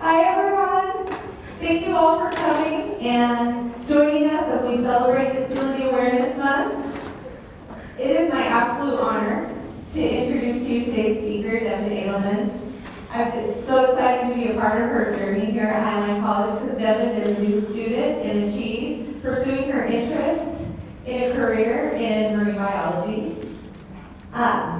Hi everyone. Thank you all for coming and joining us as we celebrate Disability Awareness Month. It is my absolute honor to introduce to you today's speaker, Devin Edelman. I'm so excited to be a part of her journey here at Highline College because Devin is a new student in Achieve, pursuing her interest in a career in marine biology. Um,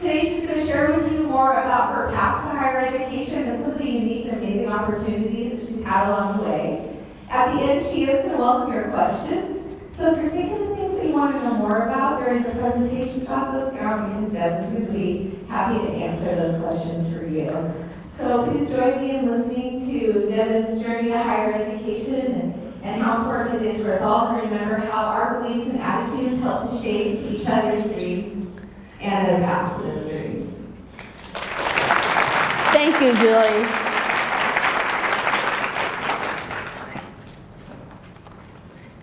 today she's going to share with you more about her path to higher education and some of the unique and amazing opportunities that she's had along the way. At the end, she is going to welcome your questions. So if you're thinking of things that you want to know more about during the presentation, jot those down because Devin's going to be happy to answer those questions for you. So please join me in listening to Devin's journey to higher education and, and how important it is for us all to remember how our beliefs and attitudes help to shape each other's dreams and their paths to. Thank you, Julie.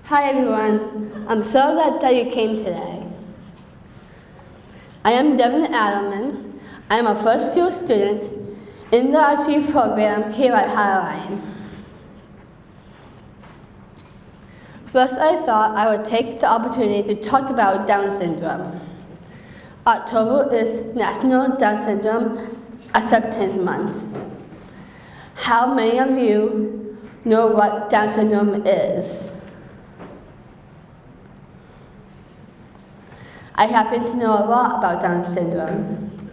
Hi, everyone. I'm so glad that you came today. I am Devin Adelman. I am a first-year student in the Achieve program here at Highline. First, I thought I would take the opportunity to talk about Down syndrome. October is National Down Syndrome Acceptance Month. How many of you know what Down syndrome is? I happen to know a lot about Down syndrome.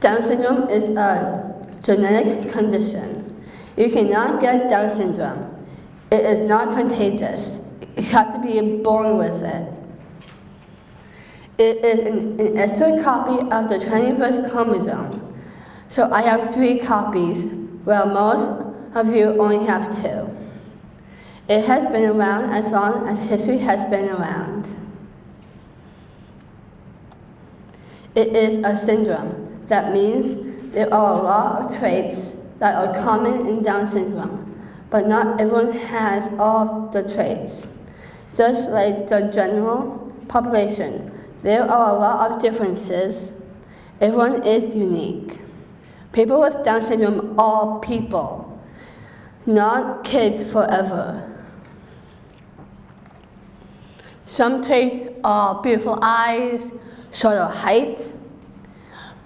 Down syndrome is a genetic condition. You cannot get Down syndrome. It is not contagious. You have to be born with it. It is an, an extra copy of the 21st chromosome. So I have three copies, while most of you only have two. It has been around as long as history has been around. It is a syndrome. That means there are a lot of traits that are common in Down syndrome, but not everyone has all the traits. Just like the general population, there are a lot of differences. Everyone is unique. People with Down syndrome are people, not kids forever. Some traits are beautiful eyes, shorter height,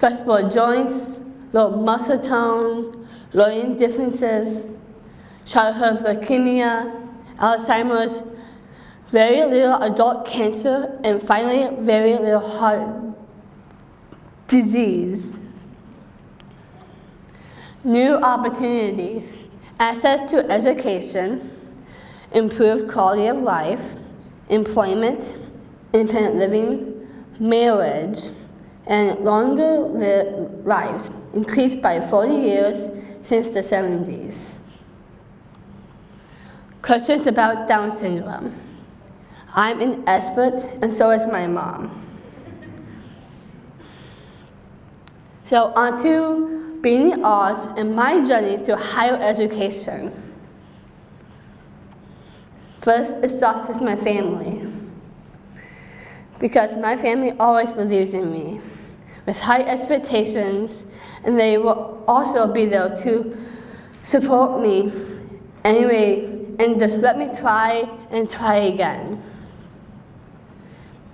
flexible joints, low muscle tone, learning differences, childhood leukemia, Alzheimer's, very little adult cancer, and finally, very little heart disease. New opportunities, access to education, improved quality of life, employment, independent living, marriage, and longer li lives increased by 40 years since the 70s. Questions about Down syndrome. I'm an expert, and so is my mom. So on to being in Oz and my journey to higher education. First, it starts with my family. Because my family always believes in me with high expectations, and they will also be there to support me anyway, and just let me try and try again.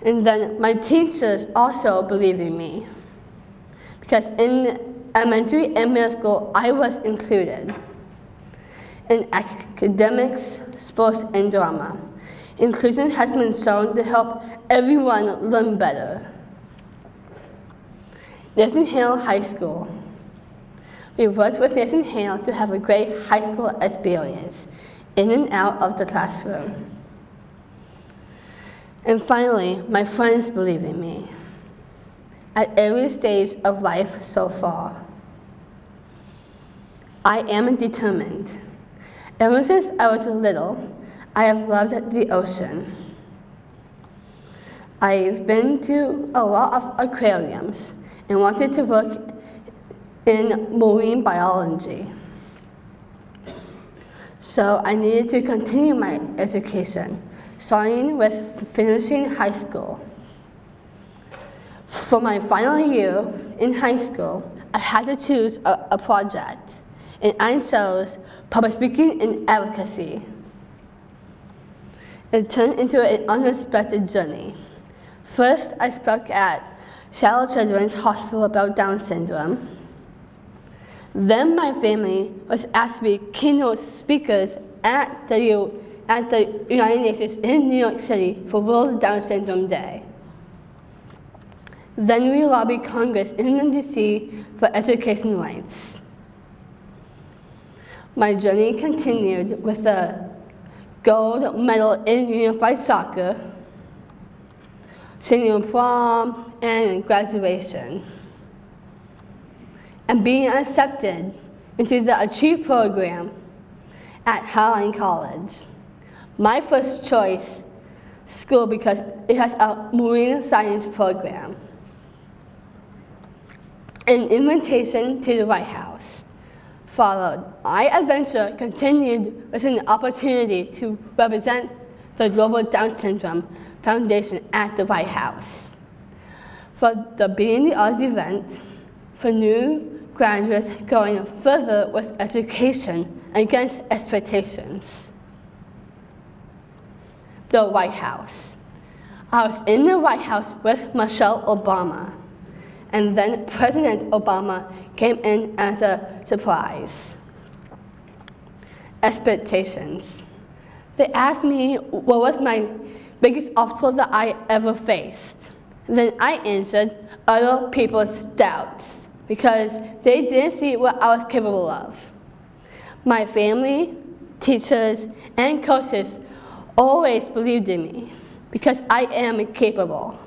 And then my teachers also believe in me. Because in elementary and middle school, I was included in academics, sports, and drama. Inclusion has been shown to help everyone learn better. Nathan Hale High School. We worked with Nathan Hale to have a great high school experience in and out of the classroom. And finally, my friends believe in me at every stage of life so far. I am determined. Ever since I was little, I have loved the ocean. I've been to a lot of aquariums and wanted to work in marine biology. So I needed to continue my education, starting with finishing high school. For my final year in high school, I had to choose a, a project, and I chose public speaking and advocacy. It turned into an unexpected journey. First, I spoke at Seattle Children's Hospital about Down syndrome. Then my family was asked to be keynote speakers at the, at the United Nations in New York City for World Down Syndrome Day. Then we lobbied Congress in DC for education rights. My journey continued with a gold medal in unified soccer, senior prom, and graduation and being accepted into the Achieve program at Highline College. My first choice school because it has a marine science program. An invitation to the White House followed. My adventure continued with an opportunity to represent the Global Down Syndrome Foundation at the White House. For the Beating the Odds event, for new graduates going further with education against expectations. The White House. I was in the White House with Michelle Obama, and then President Obama came in as a surprise. Expectations. They asked me what was my biggest obstacle that I ever faced. Then I answered other people's doubts because they didn't see what I was capable of. My family, teachers, and coaches always believed in me because I am capable.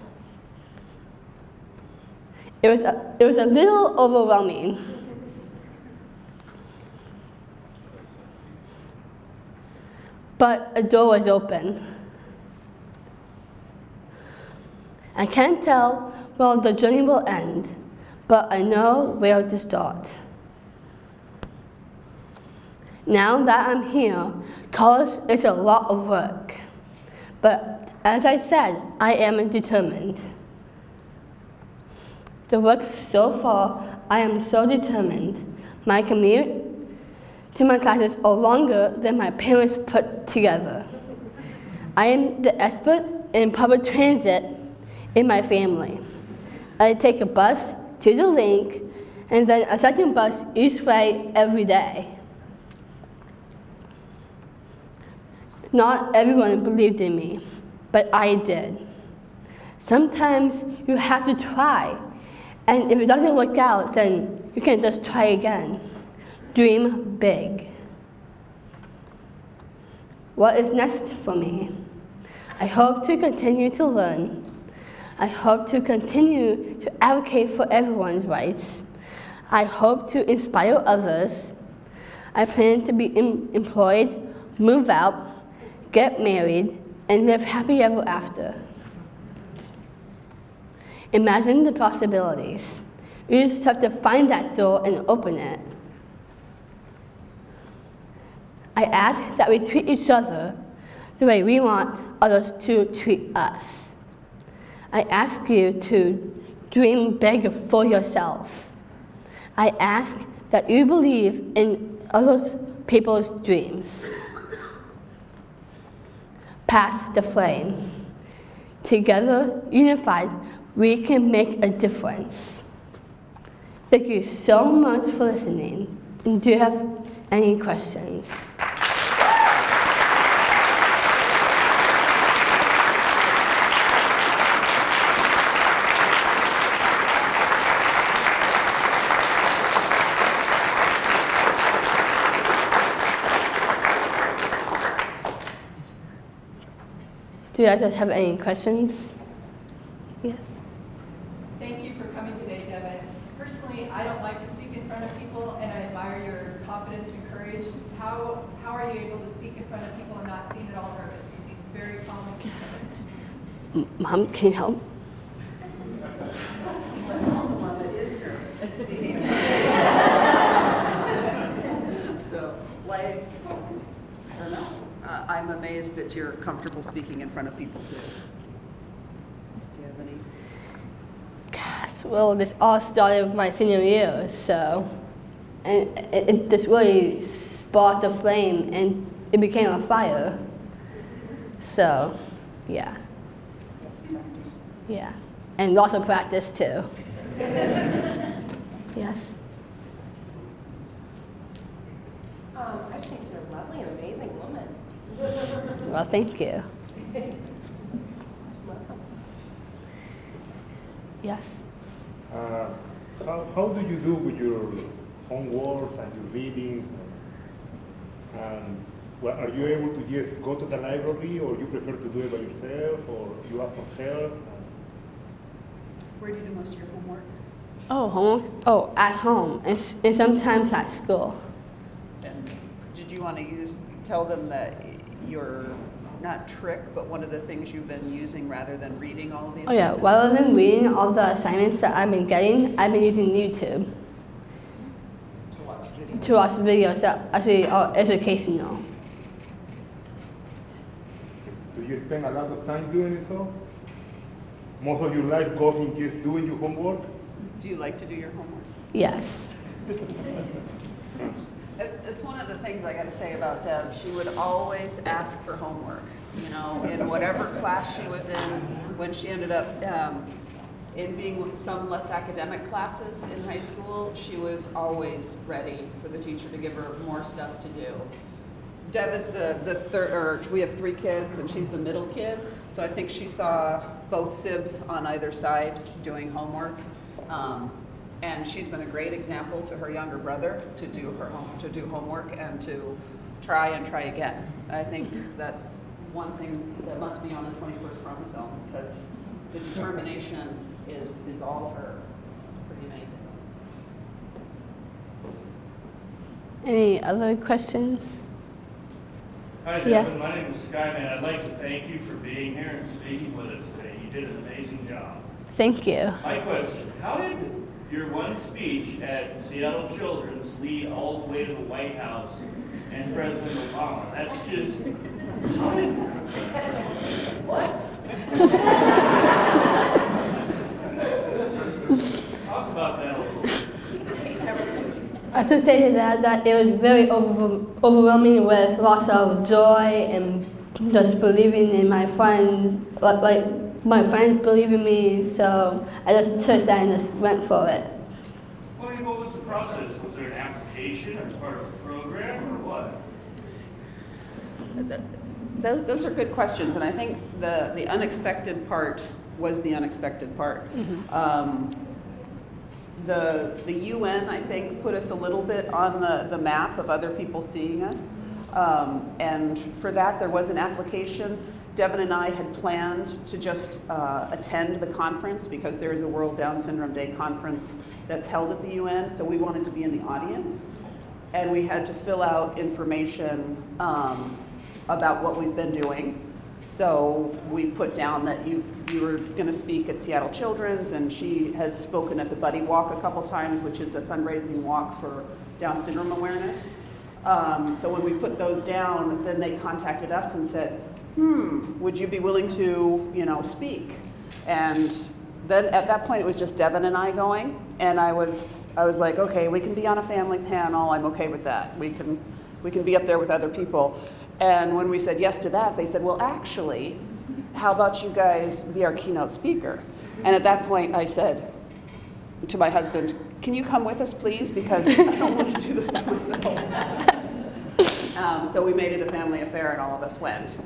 It was a, it was a little overwhelming. But a door was open. I can't tell where the journey will end, but I know where to start. Now that I'm here, college is a lot of work. But as I said, I am determined. The work so far, I am so determined. My commute to my classes are longer than my parents put together. I am the expert in public transit in my family. I take a bus to the link and then a second bus each way every day. Not everyone believed in me, but I did. Sometimes you have to try, and if it doesn't work out, then you can just try again. Dream big. What is next for me? I hope to continue to learn. I hope to continue to advocate for everyone's rights. I hope to inspire others. I plan to be em- employed, move out, get married, and live happy ever after. Imagine the possibilities. You just have to find that door and open it. I ask that we treat each other the way we want others to treat us. I ask you to dream big for yourself. I ask that you believe in other people's dreams. Pass the flame. Together, unified, we can make a difference. Thank you so much for listening. And do you have any questions? Do you guys have any questions? Yes. Thank you for coming today, Devin. Personally, I don't like to speak in front of people, and I admire your confidence and courage. How, how are you able to speak in front of people and not seem at all nervous? You seem very calm and composed. Mom, can you help? So, like, I don't know. Uh, I'm amazed that you're comfortable speaking in front of people too. Do you have any? Gosh, well, this all started with my senior year, so. and it, it just really sparked a flame, and it became a fire. So, yeah, yeah, and lots of practice too. yes. Um, I just think you're a lovely and amazing woman. Well, thank you. Yes. Uh, how, how do you do with your homework and your reading? And well, are you able to just go to the library, or you prefer to do it by yourself, or you ask for help? Where do you do most of your homework? Oh, homework. Oh, at home, and, and sometimes at school. And did you want to use, tell them that your, not trick, but one of the things you've been using rather than reading all of these? Oh yeah, rather than reading all the assignments that I've been getting, I've been using YouTube To watch videos. to watch videos that actually are educational. Do you spend a lot of time doing it so? Most of your life goes in just doing your homework? Do you like to do your homework? Yes. It's, one of the things I gotta say about Deb, she would always ask for homework, you know, in whatever class she was in, when she ended up, um, in being some less academic classes in high school, she was always ready for the teacher to give her more stuff to do. Deb is the, the third, or we have three kids, and she's the middle kid, so I think she saw both sibs on either side doing homework. Um, and she's been a great example to her younger brother to do her home, to do homework and to try and try again. I think that's one thing that must be on the 21st chromosome, because the determination is, is all her. Pretty amazing. Any other questions? Hi, Yeah. Devin. My name is Skyman. I'd like to thank you for being here and speaking with us today. You did an amazing job. Thank you. My question, how did your one speech at Seattle Children's lead all the way to the White House and President Obama? That's just, how did, what? Talk about that a little bit. I should say that that it was very over, overwhelming with lots of joy and just believing in my friends, like, like my friends believe in me. So I just took that and just went for it. Well, I mean, what was the process? Was there an application or part of a program or what? Those, those are good questions, and I think the, the unexpected part was the unexpected part. Um, the, the UN, I think, put us a little bit on the, the map of other people seeing us. Um, and for that, there was an application. Devin and I had planned to just uh, attend the conference because there is a World Down Syndrome Day conference that's held at the UN, so we wanted to be in the audience and we had to fill out information um, about what we've been doing. So we put down that you've, you were going to speak at Seattle Children's, and she has spoken at the Buddy Walk a couple times, which is a fundraising walk for Down syndrome awareness. Um, so when we put those down, then they contacted us and said, "Hmm, would you be willing to, you know, speak?" And then at that point, it was just Devin and I going, and I was, I was like, okay, we can be on a family panel. I'm okay with that. We can, we can be up there with other people. And when we said yes to that, they said, well, actually, how about you guys be our keynote speaker? And at that point, I said to my husband, can you come with us, please? Because I don't want to do this by myself. Um, so we made it a family affair, and all of us went.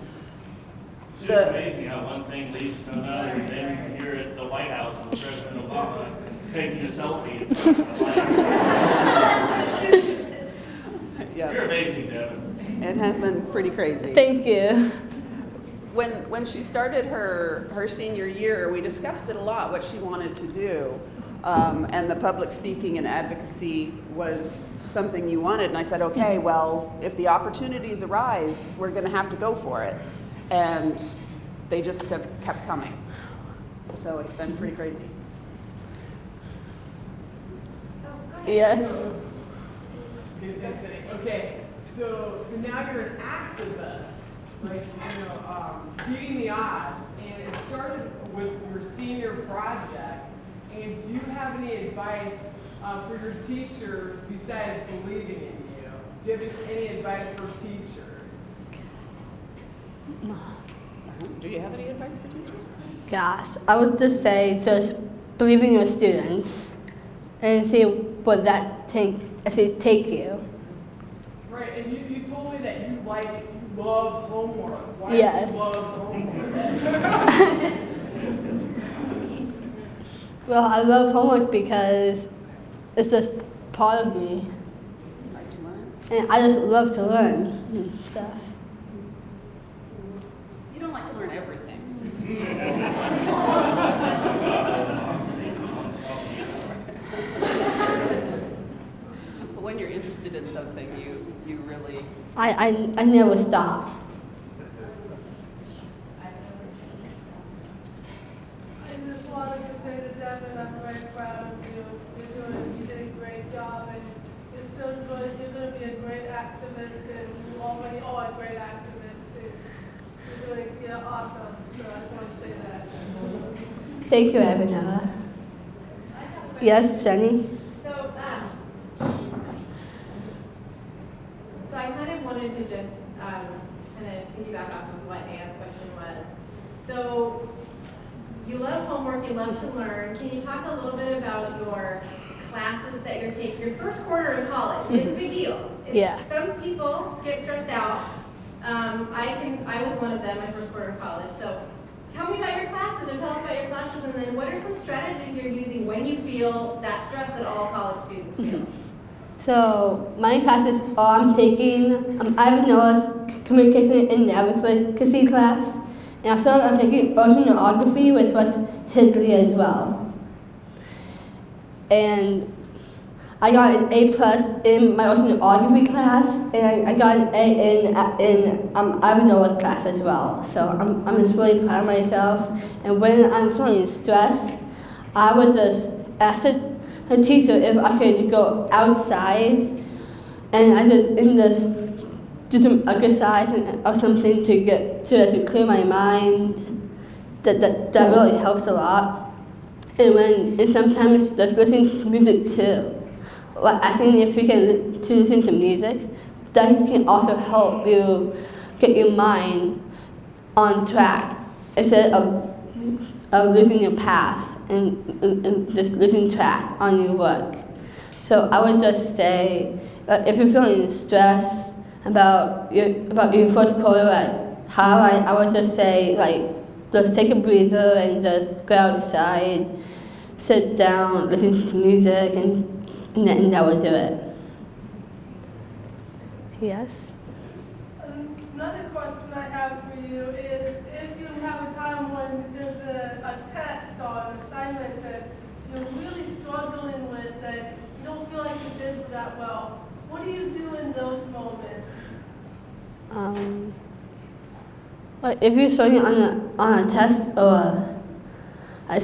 It's The- just amazing how one thing leads to another, and then you're at the White House with President Obama taking a selfie. in front of the White House. Yeah, You're amazing, Devin. it has been pretty crazy. Thank you. when when she started her her senior year, we discussed it a lot what she wanted to do, um, and the public speaking and advocacy was something you wanted. And I said, okay, well, if the opportunities arise, we're going to have to go for it, and they just have kept coming. So it's been pretty crazy. Yes. Okay, so so now you're an activist, like you know, um, beating the odds, and it started with your senior project. And do you have any advice uh, for your teachers besides believing in you? Do you have any advice for teachers? Do you have any advice for teachers? Gosh, I would just say just believe in your students and see what that take actually take you. Right, and you, you told me that you like, you love homework. Why Yes. do you love homework? Well, I love homework because it's just part of me, Like to learn? and I just love to learn stuff. You don't like to learn everything. But when you're interested in something, you, you really, I, I, I never stop. I just wanted to say to Devin, I'm very proud of you. You're doing, you did a great job and you're still good. You're gonna be a great activist and you already are a great activist. and You're doing, you're awesome. So I just want to say that. Thank you, Evanella. Yes, Jenny? So, um, so I kind of wanted to just, um, kind of piggyback off of what Anne's question was. So, you love homework, you love to learn. Can you talk a little bit about your classes that you're taking, your first quarter in college? It's a big deal. It's- Yeah. Some people get stressed out. Um, I can, I was one of them, my first quarter of college. So, tell me about your classes, or tell us about your classes, and then what are some strategies you're using when you feel that stress that all college students feel? So, my classes are I'm taking um, Ivan Noah's Communication and Advocacy class, and also I'm taking Oceanography, which was history as well. And I got an A plus in my oceanography class, and I got an A in in um, Ivan Noah's class as well. So I'm, I'm just really proud of myself. And when I'm feeling stressed, I would just ask the, the teacher if I could go outside, and I just and just do some exercise or something to get to, to clear my mind. That, that that really helps a lot. And when and sometimes just listening to music too. Well, asking if you can to listen to music, that can also help you get your mind on track instead of of losing your path and, and, and just losing track on your work. So I would just say, uh, if you're feeling stressed about your about your first quarter at Highline, I would just say like just take a breather and just go outside, sit down, listen to music, and and that, and that would do it. Yes. Another question I have for you is if you have a time when there's a, a test or an assignment that you're really struggling with, that you don't feel like you did that well, what do you do in those moments? Um, but if you're struggling on a, on a test or a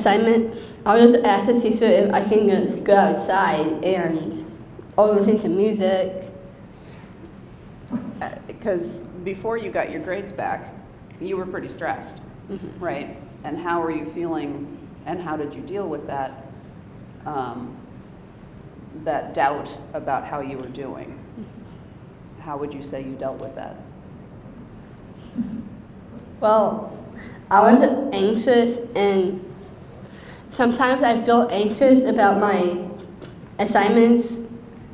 assignment, I'll just ask the teacher if I can just go outside and or listen to music. Uh, because before you got your grades back, you were pretty stressed, mm-hmm. right? And how were you feeling and how did you deal with that, um, that doubt about how you were doing? Mm-hmm. How would you say you dealt with that? Well, I was anxious and sometimes I feel anxious about my assignments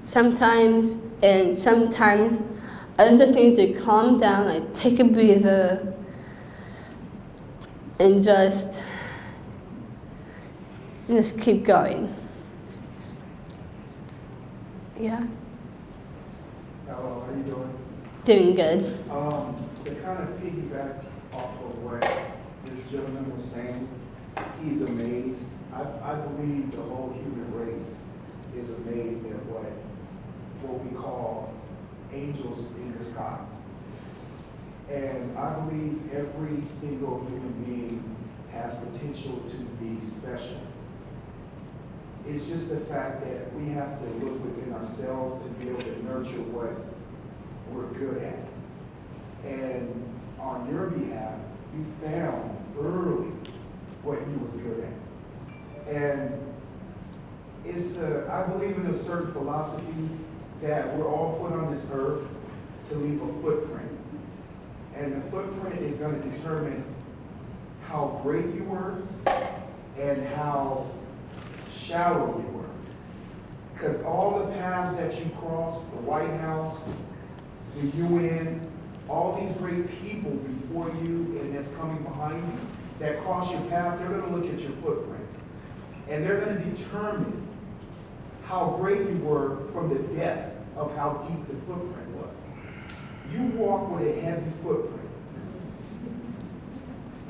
sometimes and sometimes I just need to calm down, like take a breather and just and just keep going. Yeah, Hello, how you doing? doing good. Um, to kind of piggyback off of what this gentleman was saying, he's amazed. I, I believe the whole human race is amazed at what, what we call angels in disguise. And I believe every single human being has potential to be special. It's just the fact that we have to look within ourselves and be able to nurture what we're good at. And on your behalf, you found early what you was good at. And it's, uh, I believe in a certain philosophy that we're all put on this earth to leave a footprint. And the footprint is gonna determine how great you were and how shallow you were. Because all the paths that you crossed, the White House, the UN, all these great people before you and that's coming behind you that cross your path, they're gonna look at your footprint. And they're gonna determine how great you were from the depth of how deep the footprint was. You walk with a heavy footprint.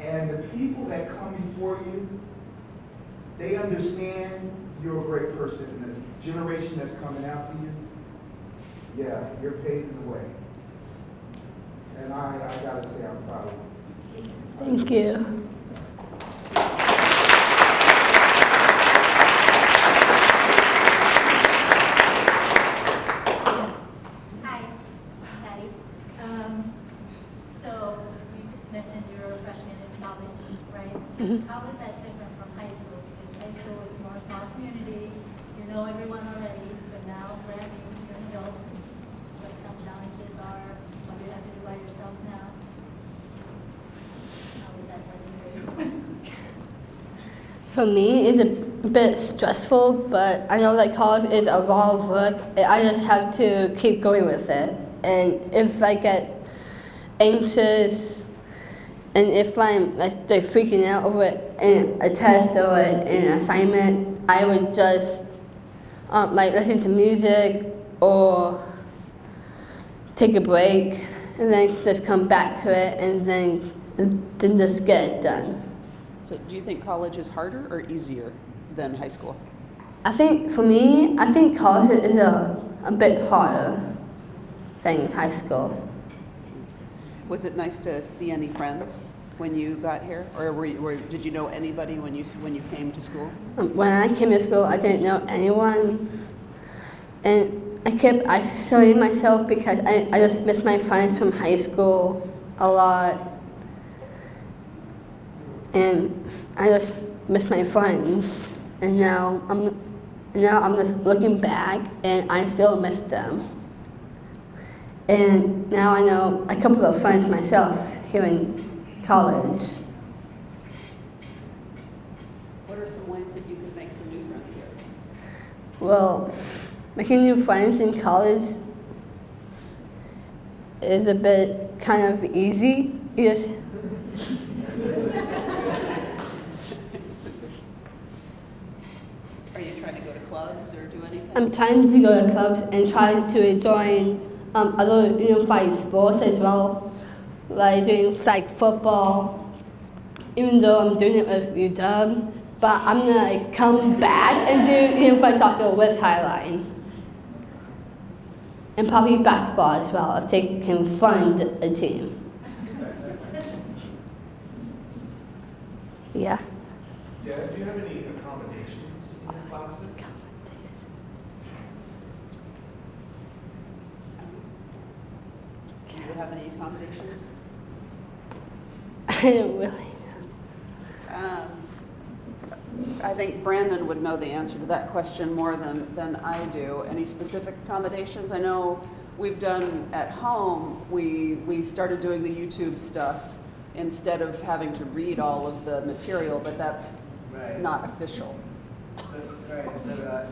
And the people that come before you, they understand you're a great person. And the generation that's coming after you, yeah, you're paving the way. And I, I gotta say, I'm proud of you. Thank you. Hi, Patty. Um, so you just mentioned you're a freshman in college, right? Mhm. Mm-hmm. How is that different from high school? Because high school is more small community, you know everyone already, but now brand new, you're an adult. What some challenges are, what you have to do by yourself now? How is that working for you? For me, it's a bit stressful, but I know that college is a lot of work. I just have to keep going with it. And if I get anxious, and if I'm like, like freaking out over an, a test or an assignment, I would just um, like listen to music or take a break, and then just come back to it, and then then just get it done. So do you think college is harder or easier than high school? I think for me, I think college is a, a bit harder than high school. Was it nice to see any friends when you got here? Or were you, were, did you know anybody when you, when you came to school? Um, When I came to school, I didn't know anyone, and I kept isolating myself because I, I just missed my friends from high school a lot, and I just missed my friends. And now I'm now I'm just looking back, and I still miss them. And now I know a couple of friends myself here in college. What are some ways that you could make some new friends here? Well, making new friends in college is a bit kind of easy. You just, Are you trying to go to clubs or do anything? I'm trying to go to clubs and trying to join um, other unified sports as well, like doing like football. Even though I'm doing it with UW, but I'm gonna like, come back and do unified soccer with Highline. And probably basketball as well if they can find a team. Yeah. Dad, do you have any accommodations in your classes? Do you have any accommodations? I don't really. Um, I think Brandon would know the answer to that question more than, than I do. Any specific accommodations? I know we've done at home, we, we started doing the YouTube stuff instead of having to read all of the material, but that's Right. not official. So, right, so, uh, uh,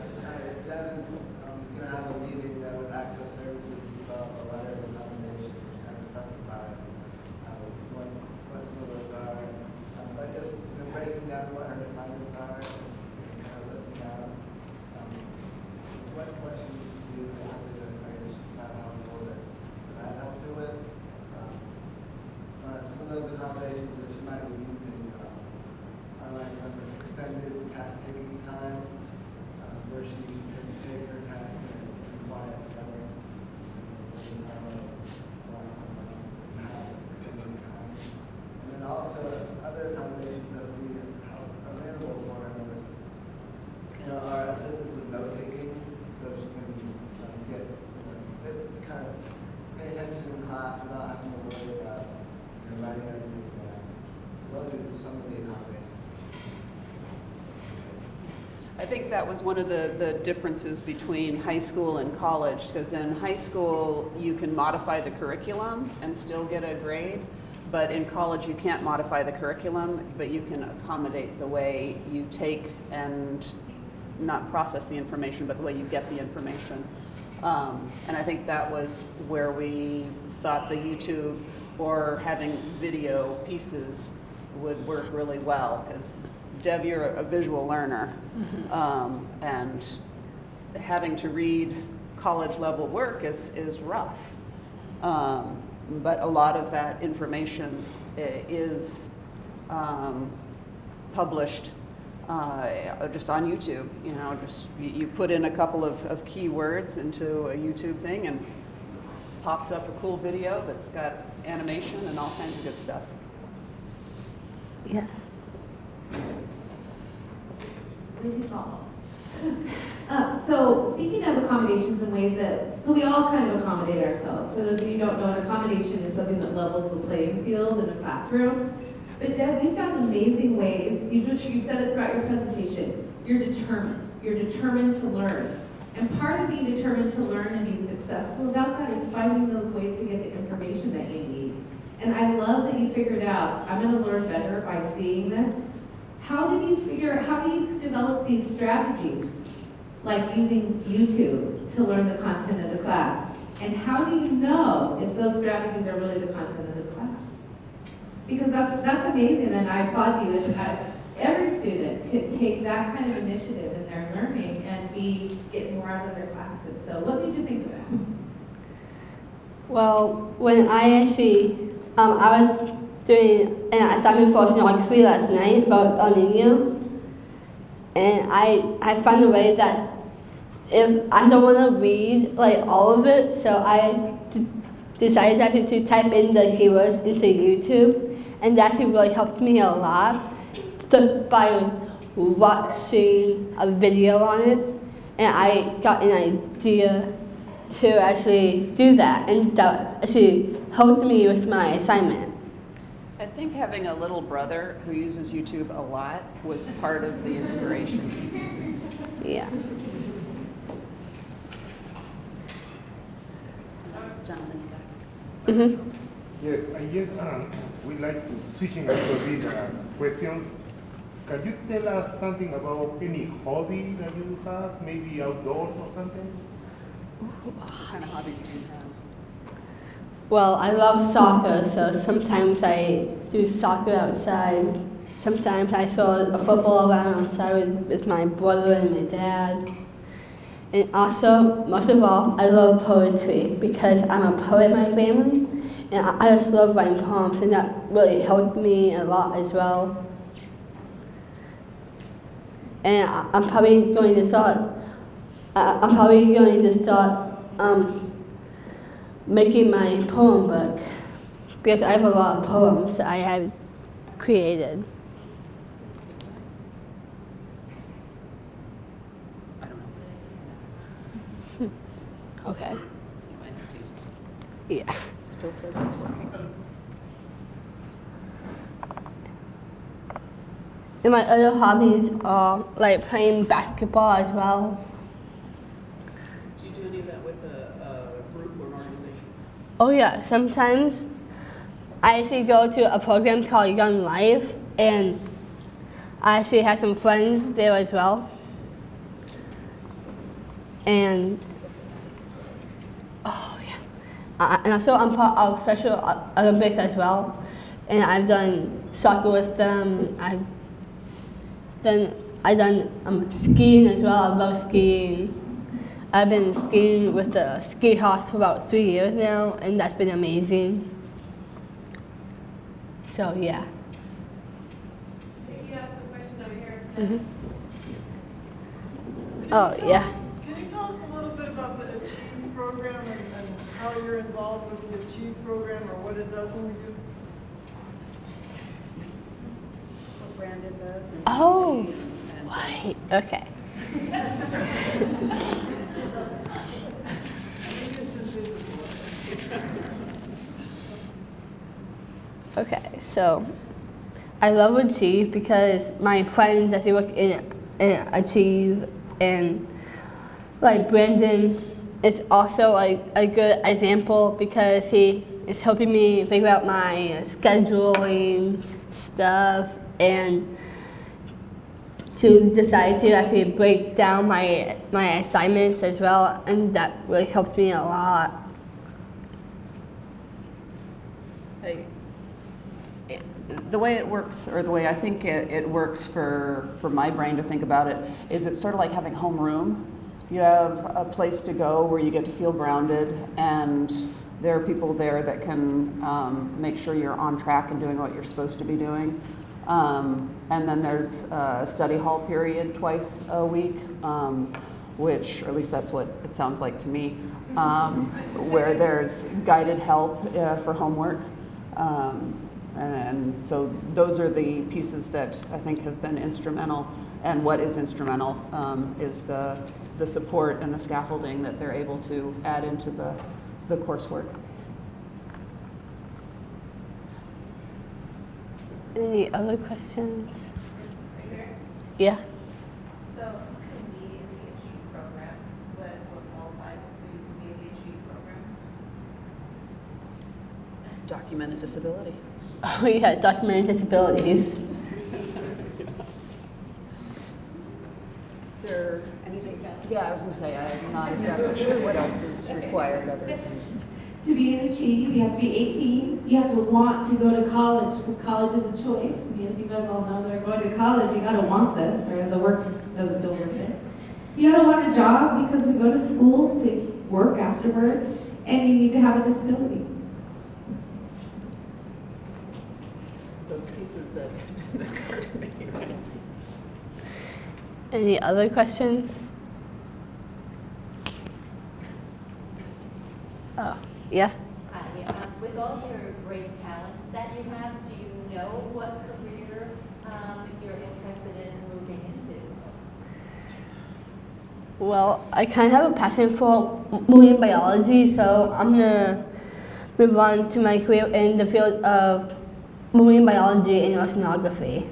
Devin, um, is gonna have a meeting that with Access Services, develop a letter of recommendation, which kind of specifies, uh, what, what some of those are. Um, but just, you know, breaking down what her assignments are, and kind of listing out, um, what questions to do, how to do it, right, it's just not helpful that, that I helped you with. Um, Uh, some of those accommodations that she might be using, um, are like um, extended task taking time, think that was one of the, the differences between high school and college, because in high school, you can modify the curriculum and still get a grade, but in college, you can't modify the curriculum, but you can accommodate the way you take and not process the information, but the way you get the information. Um, and I think that was where we thought the YouTube or having video pieces would work really well, because Deb, you're a visual learner, um, and having to read college level work is, is rough. Um, but a lot of that information is um, published uh, just on YouTube. You know, just you, you put in a couple of, of keywords into a YouTube thing and pops up a cool video that's got animation and all kinds of good stuff. Yeah. Really. Uh, so speaking of accommodations and ways that, so we all kind of accommodate ourselves. For those of you who don't know, an accommodation is something that levels the playing field in a classroom. But Deb, we found amazing ways, you've, you've said it throughout your presentation, you're determined. You're determined to learn. And part of being determined to learn and being successful about that is finding those ways to get the information that you need. And I love that you figured out, I'm gonna learn better by seeing this. How did you figure, how do you develop these strategies? Like using YouTube to learn the content of the class? And how do you know if those strategies are really the content of the class? Because that's, that's amazing and I applaud you and I, every student could take that kind of initiative in their learning and be, get more out of their classes. So what did you think of that? Well, when I actually, um, I was doing an assignment for geography last night about El Nino, and I, I found a way that if I don't want to read like all of it, so I decided actually to type in the keywords into YouTube, and that actually really helped me a lot just by watching a video on it, and I got an idea to actually do that, and that actually helped me with my assignment. I think having a little brother who uses YouTube a lot was part of the inspiration. Yeah. Jonathan, Mm-hmm. Yes, I guess um, we like to switching a little bit uh, questions. Can you tell us something about any hobby that you have, maybe outdoors or something? what kind of hobbies do you have? Well, I love soccer, so sometimes I do soccer outside. Sometimes I throw a football around outside with, my brother and my dad. And also, most of all, I love poetry because I'm a poet in my family, and I, just love writing poems, and that really helped me a lot as well. And I'm probably going to start. I, I'm probably going to start um, making my poem book because I have a lot of poems that I have created. I don't know. Okay. You might have to use it. Yeah. Still says it's working. And my other hobbies are like playing basketball as well. Do you do any of that with a, a group or an organization? Oh yeah, sometimes I actually go to a program called Young Life and I actually have some friends there as well. And oh yeah, uh, and also I'm part of Special Olympics as well, and I've done soccer with them. I've done I've done um, skiing as well. I love skiing. I've been skiing with the ski house for about three years now, and that's been amazing. So yeah. You have some questions over here. hmm Oh yeah. Can you tell us a little bit about the Achieve program and, and how you're involved with the Achieve program or what it does for you? What Brandon does and. Oh, and- right. Okay. Okay, so I love Achieve because my friends actually work in and achieve. And like Brandon is also like a good example because he is helping me figure out my scheduling stuff and to decide to actually break down my my assignments as well, and that really helped me a lot. I- The way it works, or the way I think it, it works for, for my brain to think about it, is it's sort of like having homeroom. You have a place to go where you get to feel grounded, and there are people there that can um, make sure you're on track and doing what you're supposed to be doing. Um, and then there's a study hall period twice a week, um, which, or at least that's what it sounds like to me, um, where there's guided help uh, for homework. Um, and so those are the pieces that I think have been instrumental. And what is instrumental um, is the, the support and the scaffolding that they're able to add into the, the coursework. Any other questions? Right. Yeah. So could the Achieve program, but what qualifies a student to be in program? Documented disability. Oh yeah, documented disabilities. Is there anything? Yeah, I was going to say, I'm not exactly sure what else is required other than. To be an Achieve, you have to be 18. You have to want to go to college because college is a choice. I mean, as you guys all know that are going to college, you got to want this or the work doesn't feel worth it. You got to want a job because we go to school to work afterwards, and you need to have a disability. Those pieces that didn't occur to me, right? Any other questions? Oh, yeah. Uh, yeah, um, With all your great talents that you have, do you know what career um, you're interested in moving into? Well, I kind of have a passion for marine biology, so I'm gonna move on to my career in the field of marine biology and oceanography.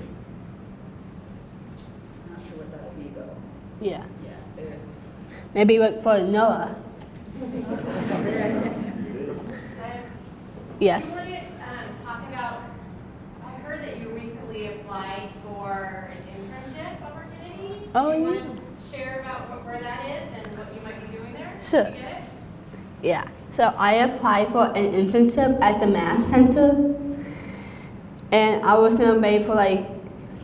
Not sure what that'll be though. Yeah. Maybe work for NOAA. Yes. You um, talk about, I heard that you recently applied for an internship opportunity. Oh, Do you yeah. want to share about what, where that is and what you might be doing there? Sure. Yeah. So I applied for an internship at the MaST Center, and I was gonna wait for like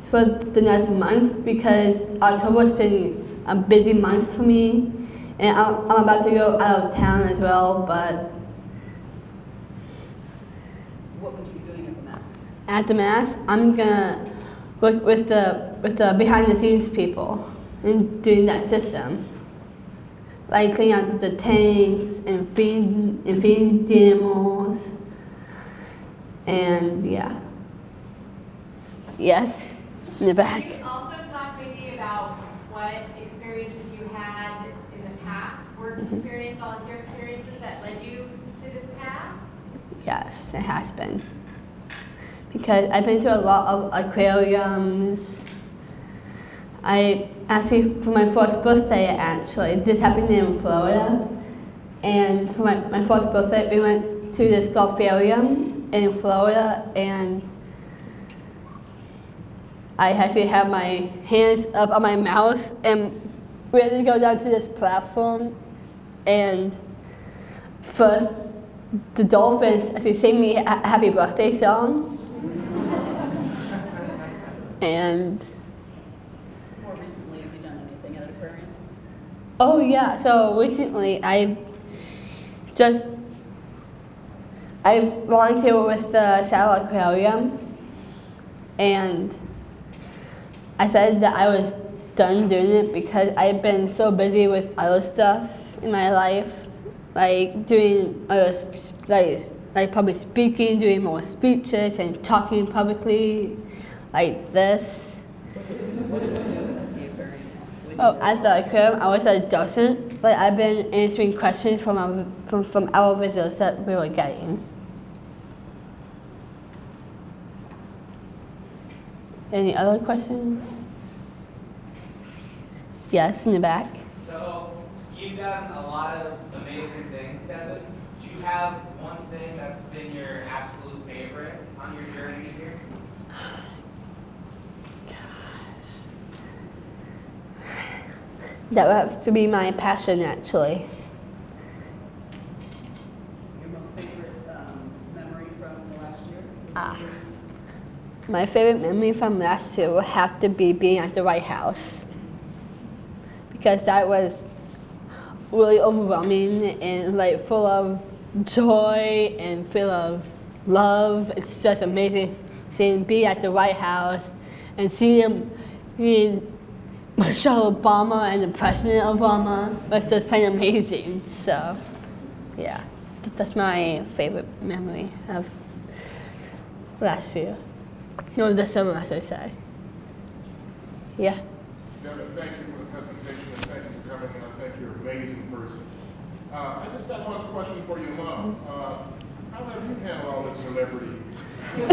for the next month because October's been a busy month for me, and I'm, I'm about to go out of town as well. But What would you be doing at the MaST? at the MaST, I'm gonna work with the with the behind the scenes people and doing that system. Like cleaning out the tanks and feeding and feeding the animals. And yeah. Yes. In the back. Can you also talk maybe about what experiences you had in the past, work Mm-hmm. experience, volunteer experiences that led you to this path? Yes, it has been. Because I've been to a lot of aquariums. I actually, for my first birthday, actually, this happened in Florida. And for my, my first birthday, we went to this Gulfarium in Florida, and I actually had my hands up on my mouth and we had to go down to this platform. And first, the dolphins actually sang me a happy birthday song. and More recently, have you done anything at an aquarium? oh yeah, so recently I just I volunteered with the Seattle Aquarium and I said that I was done doing it because I've been so busy with other stuff in my life, like doing uh, sp- like like public speaking, doing more speeches and talking publicly, like this. Oh, at the aquarium, I was a docent, but I've been answering questions from our, from, from our visitors that we were getting. Any other questions? Yes, in the back. So you've done a lot of amazing things, Devin. Do you have one thing that's been your absolute favorite on your journey here? Gosh. That would have to be my passion, actually. Your most favorite um, memory from last year? Ah. My favorite memory from last year would have to be being at the White House. Because that was really overwhelming and like full of joy and full of love. It's just amazing seeing be at the White House and seeing, Michelle Obama and the President Obama was just plain amazing. So, yeah, that's my favorite memory of last year. No, this summer, I should say. Yeah. Devin, thank you for the presentation and thank you for coming and I think you're an amazing person. Uh, I just got one question for your mom. Uh, how have you handled all this celebrity? It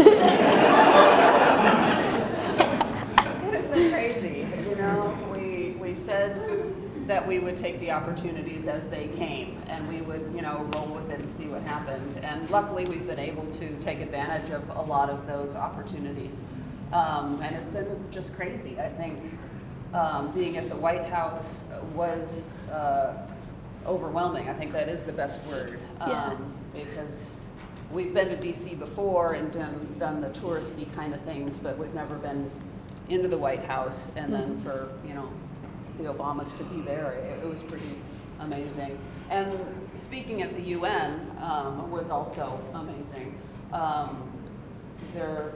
has been crazy, you know, we, we said that we would take the opportunities as they came, and we would, you know, roll with it and see what happened. And luckily, we've been able to take advantage of a lot of those opportunities. Um, and it's been just crazy. I think um, being at the White House was uh, overwhelming. I think that is the best word. Yeah. Um, because we've been to DC before and done, done the touristy kind of things, but we've never been into the White House. And then Mhm. for, you know, the Obamas to be there, it, it was pretty amazing. And speaking at the UN um, was also amazing. Um, there,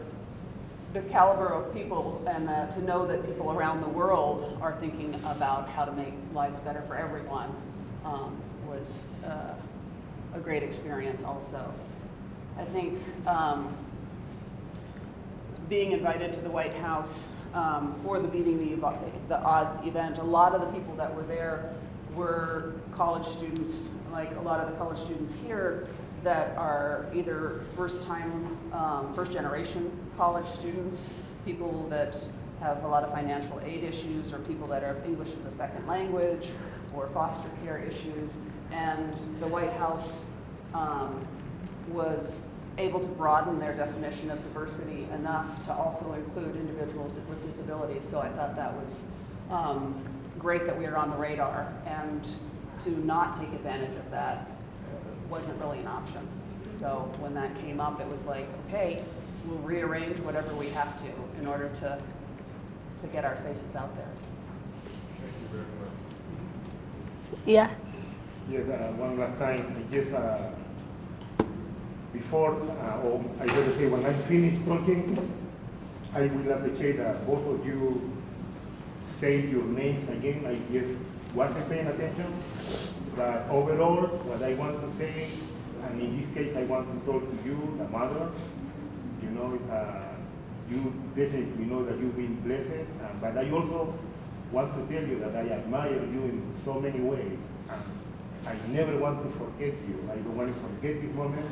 the caliber of people and uh, to know that people around the world are thinking about how to make lives better for everyone um, was uh, a great experience also. I think um, being invited to the White House um, for the Beating the, the Odds event, a lot of the people that were there were college students, like a lot of the college students here that are either first-time, um, first-generation college students, people that have a lot of financial aid issues, or people that are English as a second language, or foster care issues. And the White House um, was able to broaden their definition of diversity enough to also include individuals with disabilities. So I thought that was um, great that we are on the radar, and to not take advantage of that wasn't really an option. So when that came up, it was like, okay, we'll rearrange whatever we have to in order to, to get our faces out there. Thank you very much. Yeah. Yes, uh, one last time, I just, uh, before, uh, or I gotta say, when I finish talking, I will appreciate that both of you say your names again, I just wasn't paying attention. But overall, what I want to say, and in this case, I want to talk to you, the mother, you know, uh, you definitely know that you've been blessed, uh, but I also want to tell you that I admire you in so many ways. And I never want to forget you. I don't want to forget this moment.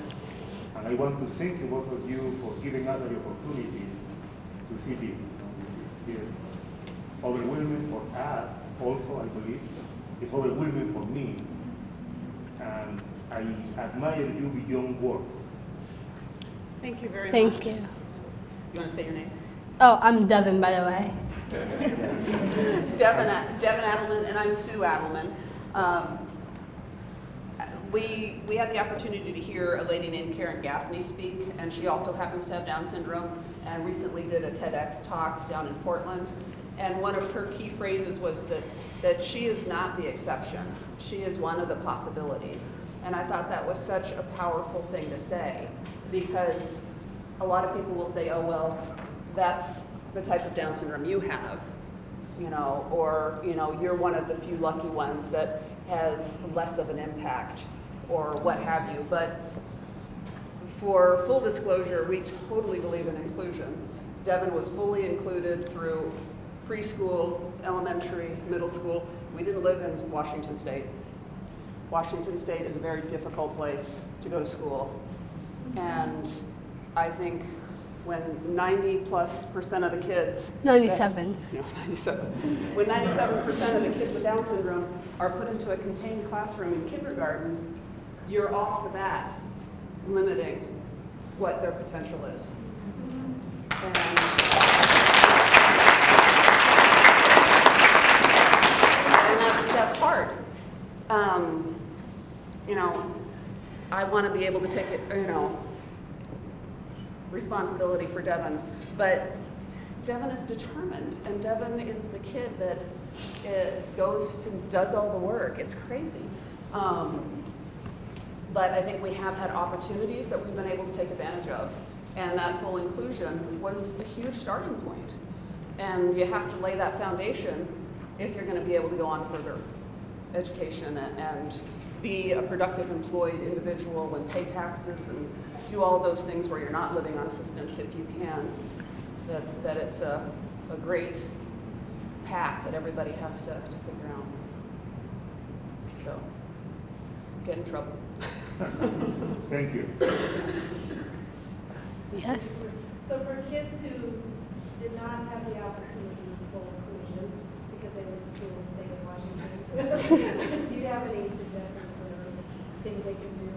And I want to thank you, both of you, for giving us the opportunity to see this. It's overwhelming for us also, I believe. It's overwhelming for me. And I admire you beyond words. Thank you very Thank much. Thank you. You want to say your name? Oh, I'm Devin, by the way. Devin, Devin Adelman, and I'm Sue Adelman. Um, we, we had the opportunity to hear a lady named Karen Gaffney speak, and she also happens to have Down syndrome, and recently did a TEDx talk down in Portland. And one of her key phrases was that, that she is not the exception. She is one of the possibilities. And I thought that was such a powerful thing to say, because a lot of people will say, oh, well, that's the type of Down syndrome you have, you know, or, you know, you're one of the few lucky ones that has less of an impact, or what have you. But for full disclosure, we totally believe in inclusion. Devin was fully included through preschool, elementary, middle school. We didn't live in Washington State. Washington State is a very difficult place to go to school. And I think when 90 plus percent of the kids. 97. No, 97. When 97% of the kids with Down syndrome are put into a contained classroom in kindergarten, you're off the bat limiting what their potential is. And that's, that's hard. Um, you know, I want to be able to take it, you know, responsibility for Devin, but Devin is determined, and Devin is the kid that it goes to, does all the work. It's crazy. Um, but I think we have had opportunities that we've been able to take advantage of. And that full inclusion was a huge starting point. And you have to lay that foundation if you're going to be able to go on further education and, and be a productive employed individual and pay taxes and do all those things where you're not living on assistance if you can. That, that it's a, a great path that everybody has to, to figure out. So, get in trouble. Thank you. Yes. So for kids who did not have the opportunity for full inclusion because they went to school in the state of Washington, do you have any suggestions for things they can do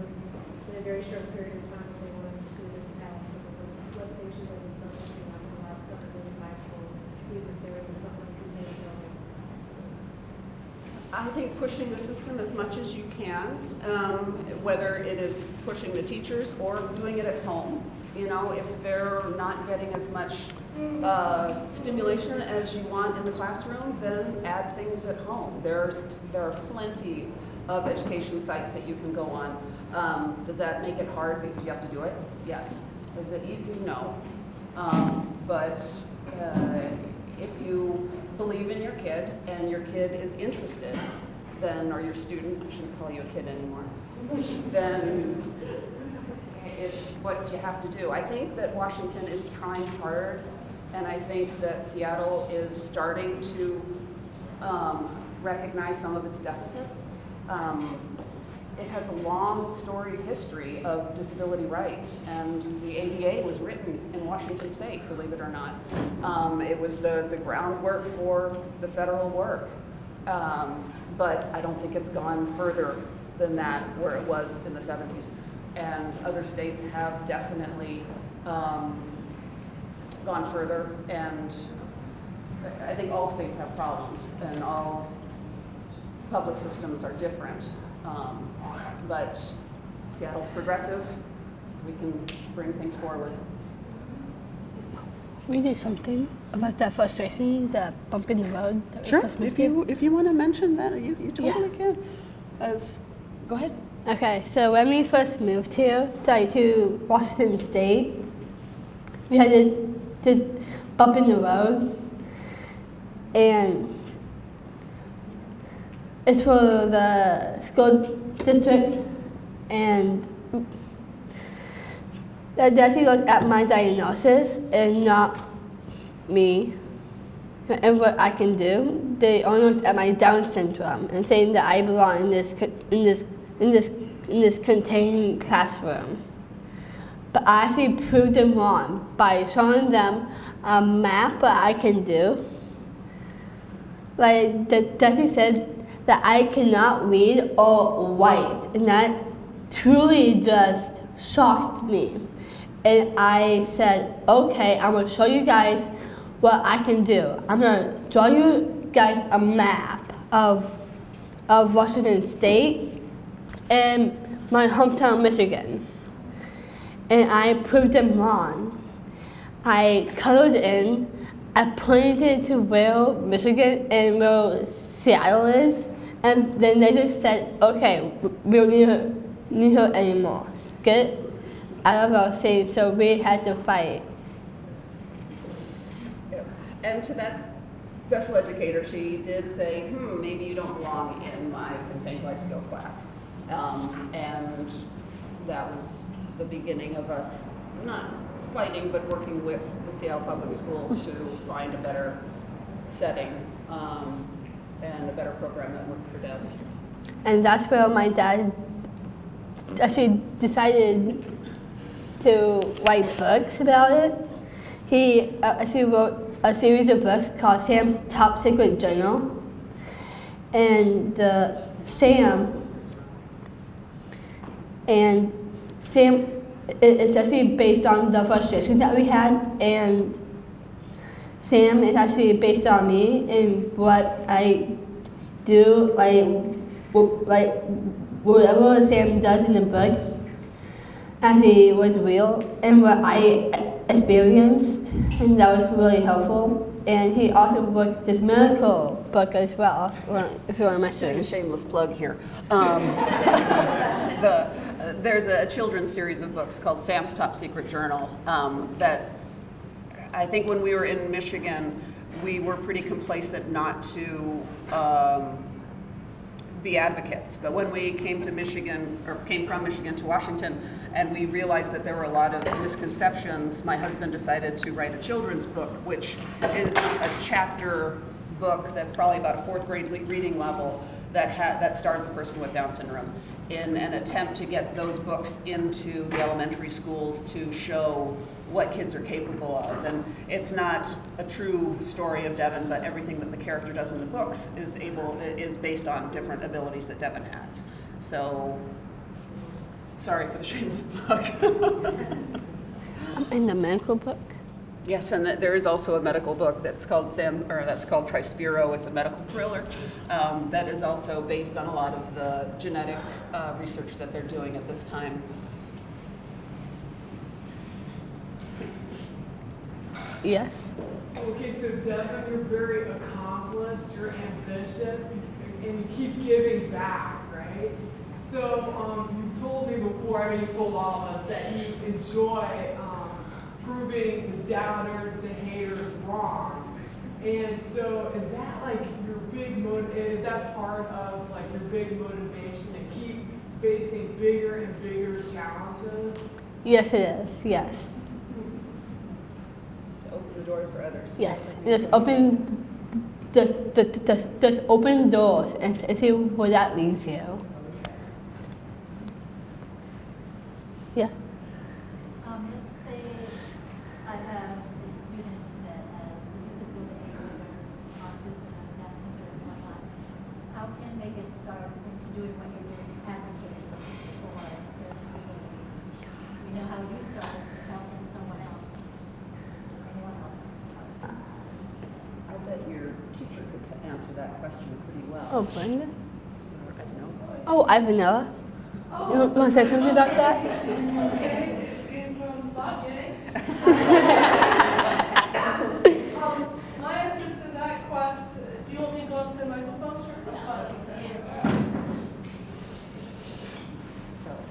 in a very short period of time if they want to pursue this path? High school, if they're in something like I think pushing the system as much as you can, um, whether it is pushing the teachers or doing it at home. You know, if they're not getting as much uh, stimulation as you want in the classroom, then add things at home. There's there are plenty of education sites that you can go on. Um, does that make it hard because you have to do it? Yes. Is it easy? No. Um, but uh, if you believe in your kid and your kid is interested, then, or your student, I shouldn't call you a kid anymore, then it's what you have to do. I think that Washington is trying hard, and I think that Seattle is starting to um, recognize some of its deficits. Um, it has a long storied history of disability rights, and the ADA was written in Washington State, believe it or not. Um, it was the, the groundwork for the federal work. Um, but I don't think it's gone further than that where it was in the 70s. And other states have definitely um, gone further, and I think all states have problems, and all public systems are different. Um, but Seattle's progressive. We can bring things forward. We did something about that frustration, that bump in the road. Sure. If you if you want to mention that, you, you totally Yeah. can. As go ahead. Okay, so when we first moved here, like to Washington State, we had this, this bump in the road, and it's for the school district, and the deputy looked at my diagnosis and not me and what I can do. They only looked at my Down syndrome and saying that I belong in this in this in this in this contained classroom. But I actually proved them wrong by showing them a map what I can do. Like the deputy said that I cannot read or write, and that truly just shocked me. And I said, okay, I'm gonna show you guys what I can do. I'm gonna draw you guys a map of of Washington State and my hometown, Michigan. And I proved them wrong. I colored in, I pointed to where Michigan and where Seattle is, and then they just said, okay, we don't need her, need her anymore. Get out of our state, so we had to fight. And to that special educator, she did say, hmm, maybe you don't belong in my contained life skill class. Um, and that was the beginning of us not fighting, but working with the Seattle Public Schools to find a better setting um, and a better program that worked for Deb. And that's where my dad actually decided to write books about it. He uh, actually wrote a series of books called Sam's Top Secret Journal. And uh, Sam, and Sam, it, it's actually based on the frustration that we had. And Sam is actually based on me and what I do, like, like whatever Sam does in the book actually was real and what I experienced, and that was really helpful. And he also wrote this medical book as well, if you want- if you want to doing a mention. shameless plug here. Um, the, uh, there's a children's series of books called Sam's Top Secret Journal um, that I think when we were in Michigan, we were pretty complacent not to um, be advocates. But when we came to Michigan, or came from Michigan to Washington, and we realized that there were a lot of misconceptions, my husband decided to write a children's book, which is a chapter book that's probably about a fourth grade reading level that ha- that stars a person with Down syndrome in an attempt to get those books into the elementary schools to show what kids are capable of. And it's not a true story of Devin, but everything that the character does in the books is able is based on different abilities that Devin has. So, sorry for the shameless plug. In the medical book? Yes, and there is also a medical book that's called Sam, or that's called Trispiro. It's a medical thriller um, that is also based on a lot of the genetic uh, research that they're doing at this time. Yes. Okay, so Devin, you're very accomplished, you're ambitious, and you keep giving back, right? So, um, you've told me before, I mean, you've told all of us that you enjoy, um, proving the doubters, the haters wrong. And so, is that like your big motiv, is that part of like your big motivation to keep facing bigger and bigger challenges? Yes, it is. Yes. Doors for others. Yes. Just open, just, just, just, just open doors and and see where that leads you. Yeah. Um, let's say I have a student that has a disability, whether autism, Down syndrome, or whatnot. How can they get started into doing what you're doing, advocating for their disability? You know how you started, helping someone else, anyone else. I bet your teacher could t- answer that question pretty well. Oh, Brenda? Or, I don't. Oh, Ivanella. You want to say something about that? Um, My answer to that question, do you want me to go up to the microphone? Sure.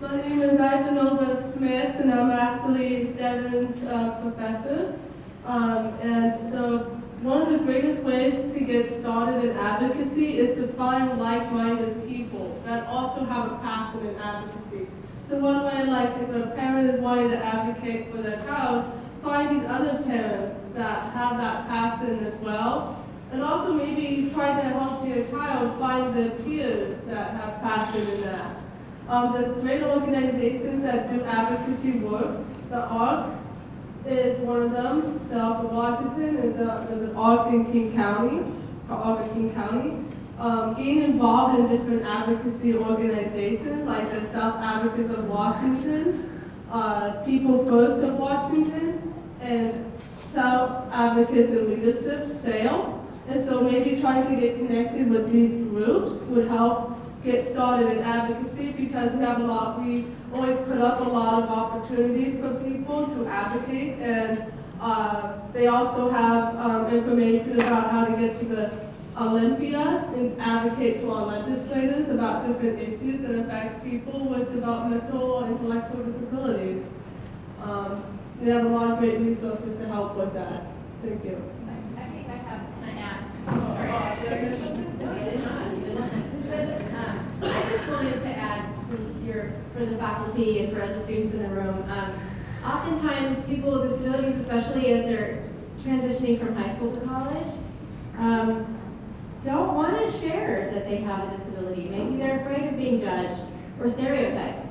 My name is Ivanova Smith, and I'm actually Devin's uh, professor. Um, and the, one of the greatest ways to get started in advocacy is to find like-minded people that also have a passion in advocacy. So one way, like if a parent is wanting to advocate for their child, finding other parents that have that passion as well, and also maybe trying to help your child find their peers that have passion in that. Um, there's great organizations that do advocacy work. The ARC is one of them. The ARC of Washington is a, ARC in King County, of King County. Um, getting involved in different advocacy organizations like the Self Advocates of Washington, uh, People First of Washington, and Self Advocates and Leadership, SAIL. And so maybe trying to get connected with these groups would help get started in advocacy because we have a lot, we always put up a lot of opportunities for people to advocate and uh, they also have um, information about how to get to the Olympia and advocate to our legislators about different issues that affect people with developmental or intellectual disabilities. Um, we have a lot of great resources to help with that. Thank you. I think I have, can I add? Did I miss something? No, you did not, you did not. Um, I just wanted to add, you're, for the faculty and for other students in the room, um, oftentimes people with disabilities, especially as they're transitioning from high school to college, um, don't want to share that they have a disability. Maybe they're afraid of being judged or stereotyped.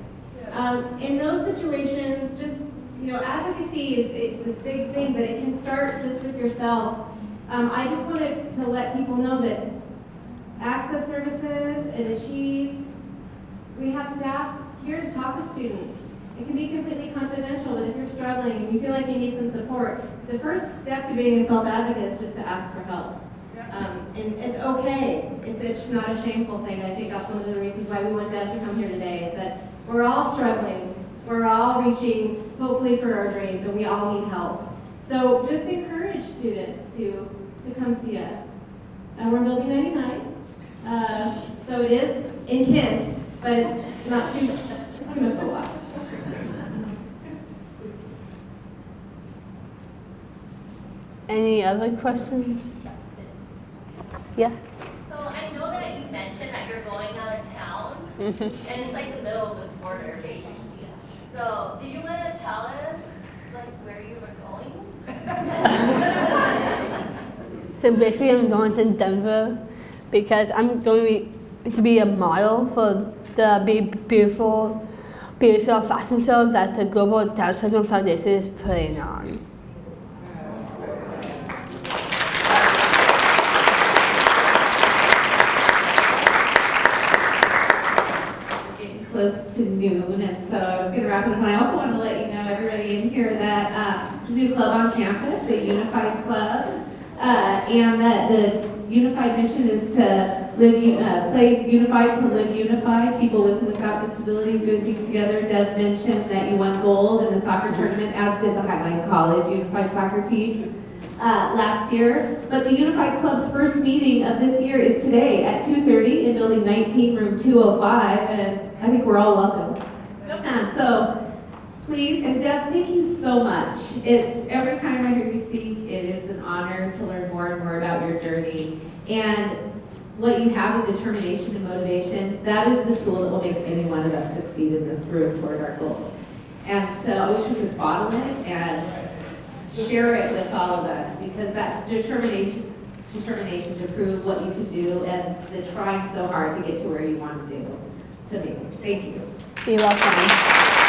Um, in those situations, just you know, advocacy is it's this big thing, but it can start just with yourself. Um, I just wanted to let people know that Access Services and Achieve, we have staff here to talk with students. It can be completely confidential, but if you're struggling and you feel like you need some support, the first step to being a self-advocate is just to ask for help. Um, and it's okay. It's, it's not a shameful thing. And I think that's one of the reasons why we want Deb to come here today is that we're all struggling. We're all reaching, hopefully, for our dreams, and we all need help. So just encourage students to, to come see us. And we're in Building 99. Uh, so it is in Kent, but it's not too, too much of a walk. Any other questions? Yes? So I know that you mentioned that you're going out of town, Mhm. and it's like the middle of the quarter, basically. So, do you want to tell us, like, where you were going? So basically, I'm going to Denver because I'm going to be a model for the Be Beautiful, beautiful fashion show that the Global Down Syndrome Foundation is putting on. getting close to noon, and so I was going to wrap it up. And I also wanted to let you know, everybody in here, that uh, new club on campus, a unified club, uh, and that the unified mission is to live, uh, play unified to live unified. People with and without disabilities doing things together. Deb mentioned that you won gold in the soccer tournament, as did the Highline College unified soccer team uh, last year. But the Unified Club's first meeting of this year is today at 2.30 in Building 19, Room 205, and I think we're all welcome. Um, so please, and Deb, thank you so much. It's every time I hear you speak, it is an honor to learn more and more about your journey. And what you have of determination and motivation, that is the tool that will make any one of us succeed in this room toward our goals. And so I wish we could bottle it and share it with all of us because that determination, determination to prove what you can do and the trying so hard to get to where you want to do. It's amazing. Thank you. You're welcome.